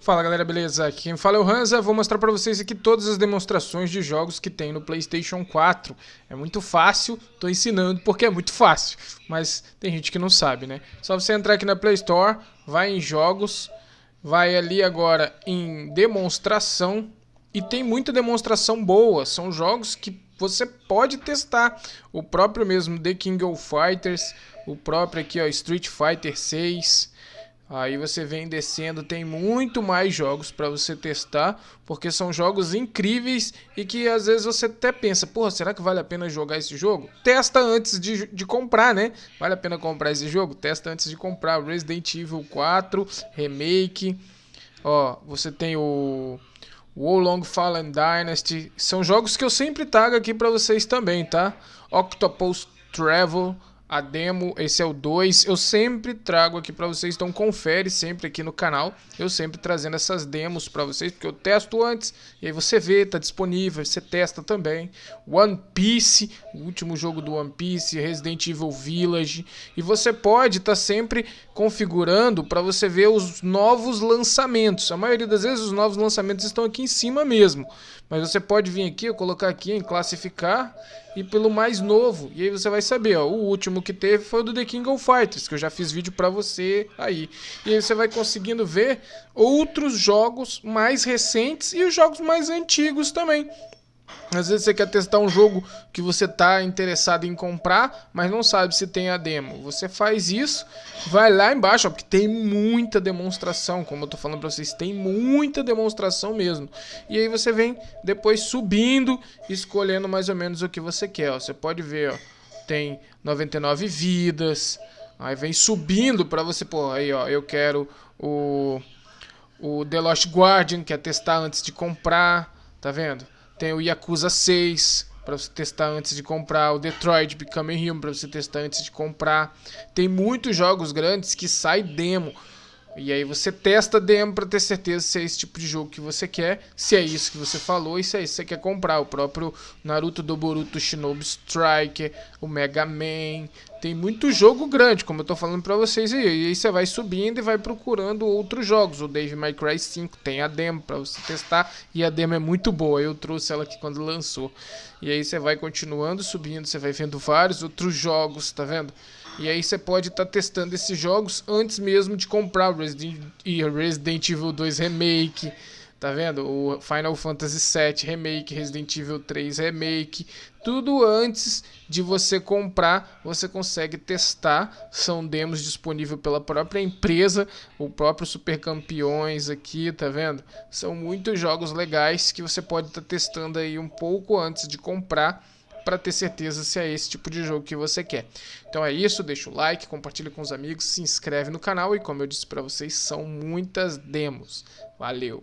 Fala galera, beleza? Aqui quem fala é o Hansa, vou mostrar para vocês aqui todas as demonstrações de jogos que tem no Playstation 4 É muito fácil, tô ensinando porque é muito fácil, mas tem gente que não sabe, né? Só você entrar aqui na Play Store, vai em jogos, vai ali agora em demonstração E tem muita demonstração boa, são jogos que você pode testar. O próprio mesmo The King of Fighters, o próprio aqui ó, Street Fighter 6 Aí você vem descendo, tem muito mais jogos para você testar, porque são jogos incríveis e que às vezes você até pensa, porra, será que vale a pena jogar esse jogo? Testa antes de, de comprar, né? Vale a pena comprar esse jogo? Testa antes de comprar. Resident Evil 4 Remake. Ó, você tem o Long Fallen Dynasty. São jogos que eu sempre trago aqui para vocês também, tá? Octopus Travel a demo, esse é o 2. Eu sempre trago aqui para vocês, então confere sempre aqui no canal. Eu sempre trazendo essas demos para vocês, porque eu testo antes e aí você vê, tá disponível, você testa também. One Piece, o último jogo do One Piece, Resident Evil Village. E você pode estar tá sempre configurando para você ver os novos lançamentos. A maioria das vezes os novos lançamentos estão aqui em cima mesmo. Mas você pode vir aqui, colocar aqui em classificar e pelo mais novo. E aí você vai saber, ó, o último que teve foi o do The King of Fighters, que eu já fiz vídeo para você aí. E aí você vai conseguindo ver outros jogos mais recentes e os jogos mais antigos também. Às vezes você quer testar um jogo que você está interessado em comprar, mas não sabe se tem a demo. Você faz isso, vai lá embaixo, ó, porque tem muita demonstração, como eu estou falando para vocês, tem muita demonstração mesmo. E aí você vem depois subindo, escolhendo mais ou menos o que você quer. Ó. Você pode ver, ó, tem 99 vidas, aí vem subindo para você, pô, aí ó, eu quero o, o The Lost Guardian, que é testar antes de comprar, tá vendo? Tem o Yakuza 6 para você testar antes de comprar, o Detroit Become Human para você testar antes de comprar. Tem muitos jogos grandes que sai demo. E aí você testa a demo para ter certeza se é esse tipo de jogo que você quer, se é isso que você falou e se é isso que você quer comprar. O próprio Naruto do Boruto Shinobi Striker, o Mega Man. Tem muito jogo grande, como eu tô falando para vocês aí. E aí você vai subindo e vai procurando outros jogos. O Dave May Cry 5 tem a demo para você testar e a demo é muito boa. Eu trouxe ela aqui quando lançou. E aí você vai continuando subindo, você vai vendo vários outros jogos, tá vendo? E aí você pode estar tá testando esses jogos antes mesmo de comprar Resident, Resident Evil 2 Remake, tá vendo? O Final Fantasy VII Remake, Resident Evil 3 Remake, tudo antes de você comprar, você consegue testar. São demos disponíveis pela própria empresa, o próprio Super Campeões aqui, tá vendo? São muitos jogos legais que você pode estar tá testando aí um pouco antes de comprar para ter certeza se é esse tipo de jogo que você quer. Então é isso, deixa o like, compartilha com os amigos, se inscreve no canal e como eu disse para vocês, são muitas demos. Valeu!